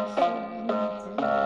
Yes.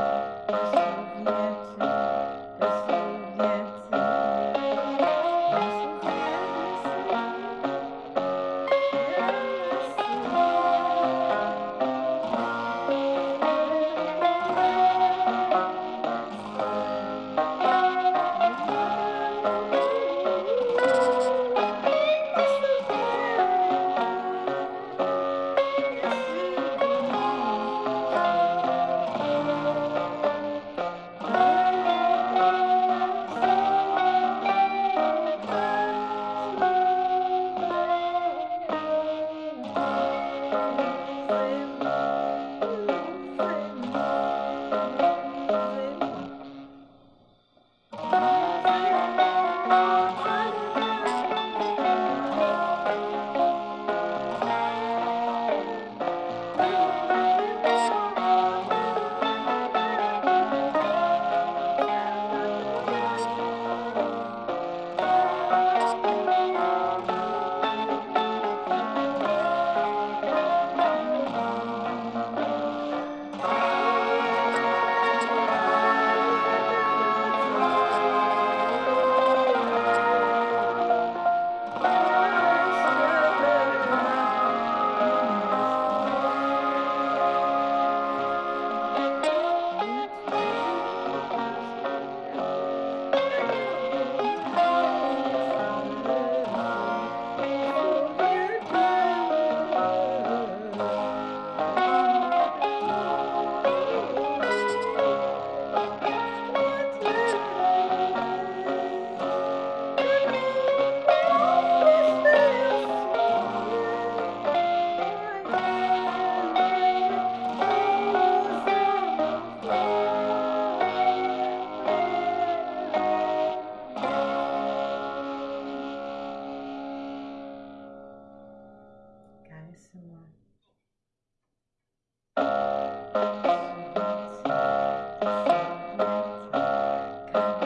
Bye.